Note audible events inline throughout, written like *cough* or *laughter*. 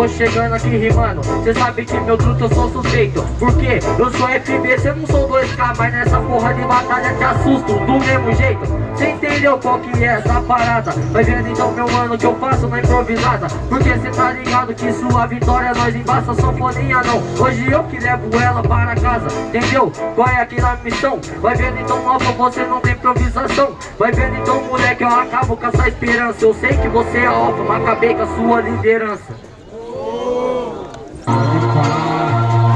vou chegando aqui rimando. Cê sabe que meu truto eu sou suspeito. Porque eu sou FB, cê não sou 2K Mas nessa porra de batalha te assusto do mesmo jeito. Cê entendeu qual que é essa parada? Vai vendo então meu mano que eu faço na improvisada? Porque cê tá ligado que sua vitória nós embaça Só foninha não, hoje eu que levo ela para casa Entendeu? Qual é aqui na missão? Vai vendo então alfa, você não tem improvisação. Vai vendo então moleque, eu acabo com essa esperança. Eu sei que você é alfa, mas acabei com a sua liderança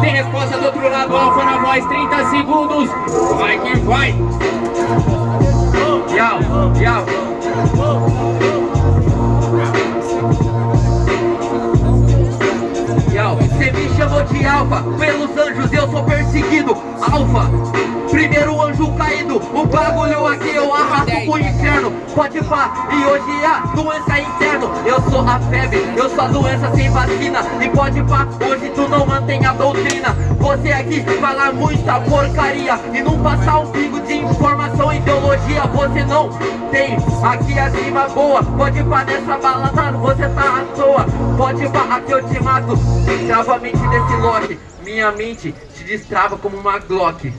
Tem resposta do outro lado, alfa na voz, 30 segundos. Vai que vai. Yau, yau Yau, cê me chamou de alfa. Pelos anjos eu sou perseguido. Alfa, O bagulho aqui eu arrasto pro inferno. Pode pá, e hoje a doença é interno Eu sou a febre, eu sou a doença sem vacina. E pode pá, hoje tu não mantém a doutrina. Você aqui fala muita porcaria. E não passar um pingo de informação e ideologia Você não tem. Aqui acima boa. Pode pá, nessa balada você tá à toa. Pode pá, aqui eu te mato. Destrava a mente desse lote. Minha mente se destrava como uma Glock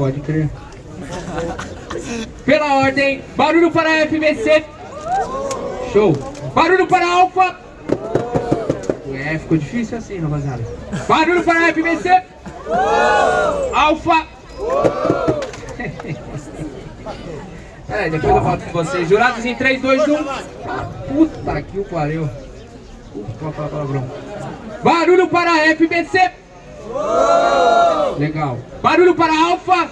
Pode crer. Pela ordem, barulho para FBC Show. Barulho para Alfa É, ficou difícil assim, rapaziada. Barulho para FBC Alfa *laughs* É, depois eu volto com vocês. Jurados em 3, 2, 1 Puta que o pariu. Puta palavrão. Barulho para FBC Legal. Barulho para Alfa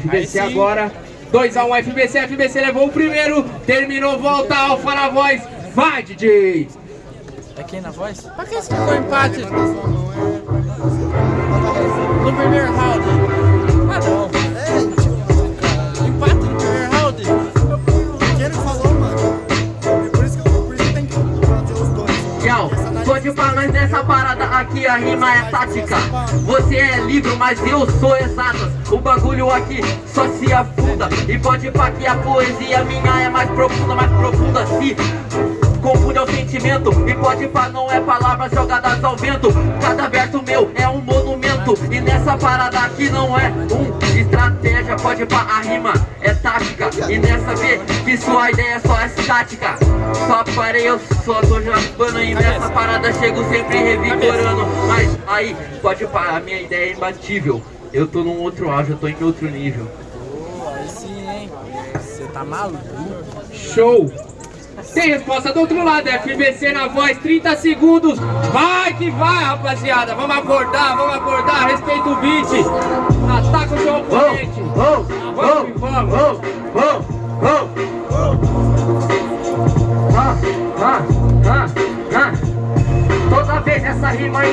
FBC agora. 2x1 FBC, FBC levou o primeiro. Terminou, volta Alfa na voz. Vai DJ É quem na voz? Pra que ficou empate? No primeiro round Yau, pode falar nessa parada aqui a rima é tática. Você é livre, mas eu sou exatas O bagulho aqui só se afunda. E pode pá que a poesia minha é mais profunda, mais profunda. Se Confunde ao sentimento. E pode pá não é palavras jogadas ao vento. Cada verso meu é um monumento. E nessa parada aqui não é um estratégia. Pode pá, a rima E nessa vê que sua ideia só é estática. Só parei, eu só tô japando E nessa parada chego sempre revigorando. Mas aí, pode a minha ideia é imbatível. Eu tô num outro auge, eu tô em outro nível. Pô, aí sim, hein? Você tá maluco? Show! Tem resposta do outro lado FBC na voz, 30 segundos. Vai que vai rapaziada. Vamos acordar, vamos acordar. Respeita o beat. Ataca o seu oponente Vamos, vamos vamos,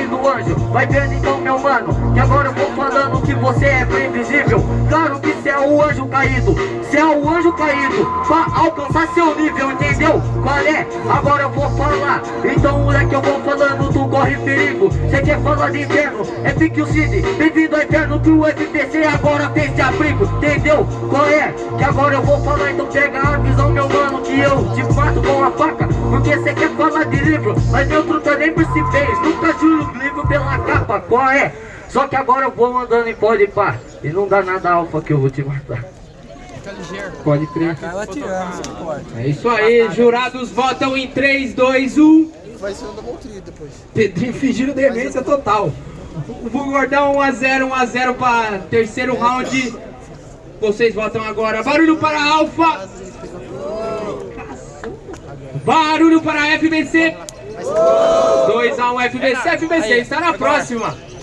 do anjo Vai vendo então meu mano Que agora eu vou falando que você é previsível Claro que você é o anjo caído Você é o anjo caído Pra alcançar seu nível, entendeu? Qual é? Agora eu vou falar Então moleque eu vou falando, tu corre perigo Você quer falar de inferno? É pique o Cid Bem-vindo ao inferno que o FPC agora fez de abrigo Entendeu? Qual é? Que agora eu vou falar Então pega a visão meu mano Que eu te mato com a faca Porque você quer falar de livro Mas meu truta nem por se fez Nunca juro livro pela capa Qual é? Só que agora eu vou andando em pode pá E não dá nada alfa que eu vou te matar Fica ligeiro. Pode crer. É isso aí, jurados votam em 3, 2, 1 Vai ser um double tree depois. Pedrinho fingindo demência total. O Gordão 1x0, 1x0 para terceiro round. Vocês votam agora. Barulho para Alfa. Barulho para FBC. 2x1 FBC. FBC está na próxima.